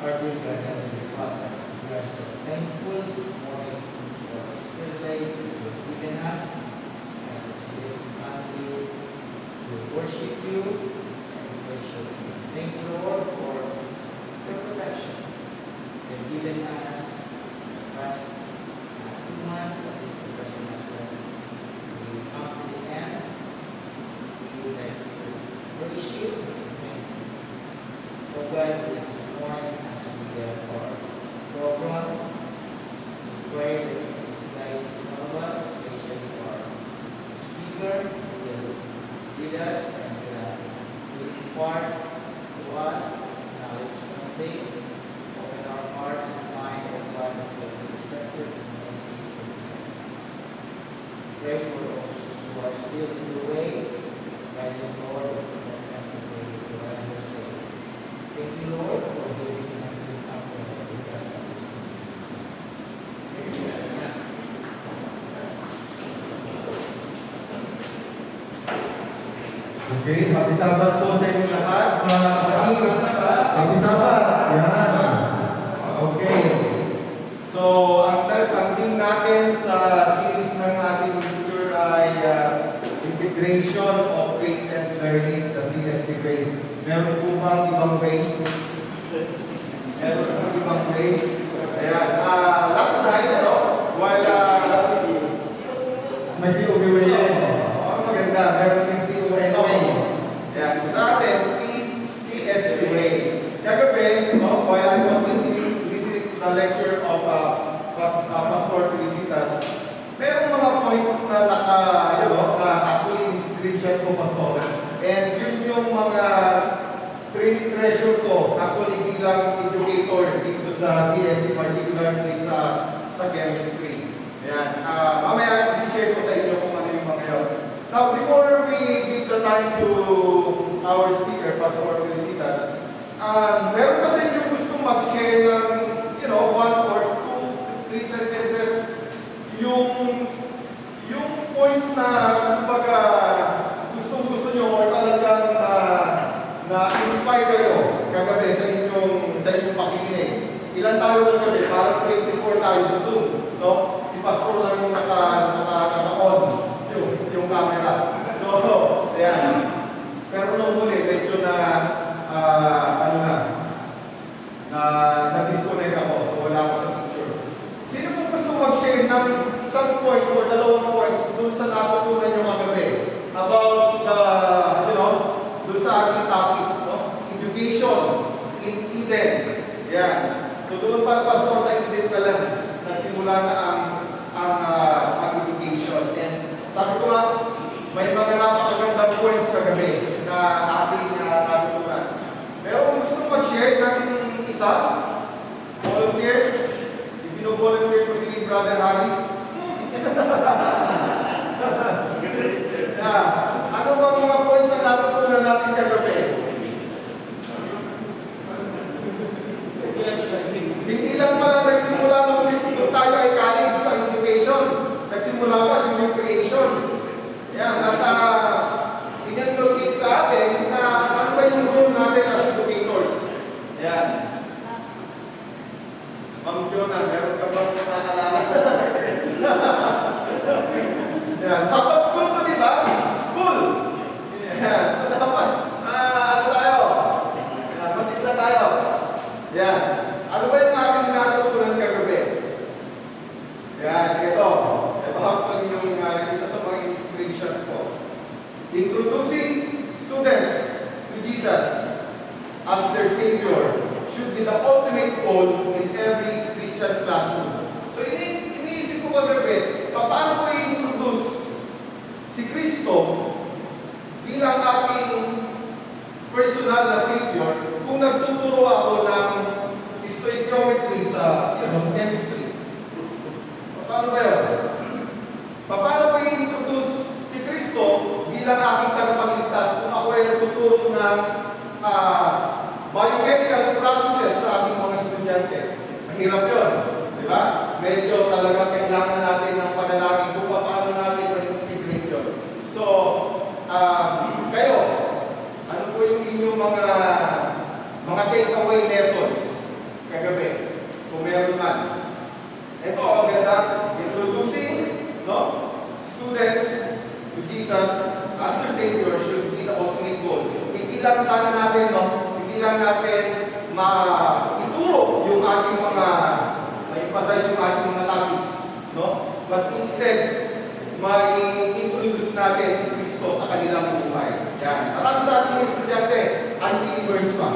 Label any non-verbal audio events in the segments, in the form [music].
Heavenly Father, we are so thankful this morning for this privilege you have given us as a CSC family to worship you Okay, happy Sabbath po sa inyo lahat, mga kapatid. Happy Sabbath. Yan. Okay. So, ang ang natin sa series ng ating lecture ay uh, Integration of Faith and Learning, the CST Faith. Meron po bang ibang way? Meron po bang ibang way? Ayan. Uh, last night, no? While uh, may COB way din. Oh, maganda. Meron din CON way. Yan. So sa atin, C, CSP way. Kagabi, no, while I was listening, listening to the lecture of uh, Pas- uh, Pastor Felicitas, merong mga points na naka, you know, na actually screenshot ko, Pastor. And yun yung mga training treasure ko actually bilang educator dito sa CSP, particularly sa sa chemistry. Ayan. Ah, mamaya i-share ko sa inyo kung ano yung mga yun. Now, before we give the time to our speaker, Pastor Felicitas, um, meron 大一次。Napakagandang points kagabi na ating uh, natutunan. Pero kung gusto mag-share ng isa, volunteer, ibino-volunteer ko si Brother Harris. [laughs] yeah. Ano ba mga points na natutunan natin kagabi? Hindi lang pala nagsimula nung nung tayo ay college sa education. Nagsimula pa during creation. Yan, at uh, inulocate sa atin na ano ba yung role natin as educators. Yan. Ma'am Jonah, meron ka bang naalala? Yan, Sabbath school to, di ba? School. Yan, so dapat, ah, ano tayo? Yan, masigla tayo. Yan. Ano ba yung ating natutunan kagabi? Yan, ito. Ito actually yung uh, isa sa mga inspiration ko. Introducing students to Jesus as their Savior should be the ultimate goal in every Christian classroom. So ini iniisip ko kagabi, paano ko i-introduce si Kristo bilang ating personal na Savior kung nagtuturo ako ng stoichiometry sa, you know, sa chemistry. Paano ba yun? Paano ko i-introduce si Kristo bilang aking tagapagligtas kung ako ay nagtuturo ng ah, biochemical processes sa ating mga estudyante? Mahirap yun. Di ba? Medyo talaga kailangan natin ng panalangin kung paano natin ma-integrate yun. So, ah, kayo, ano po yung inyong mga mga takeaway lessons kagabi? summarize yung ating mga topics, no? But instead, may introduce natin si Kristo sa kanilang buhay. Yan. Marami sa ating mga estudyante, unbelievers pa.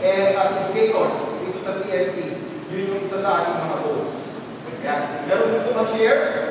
And as educators, dito sa CSP, yun yung isa sa ating mga goals. Yan. Meron gusto mag-share?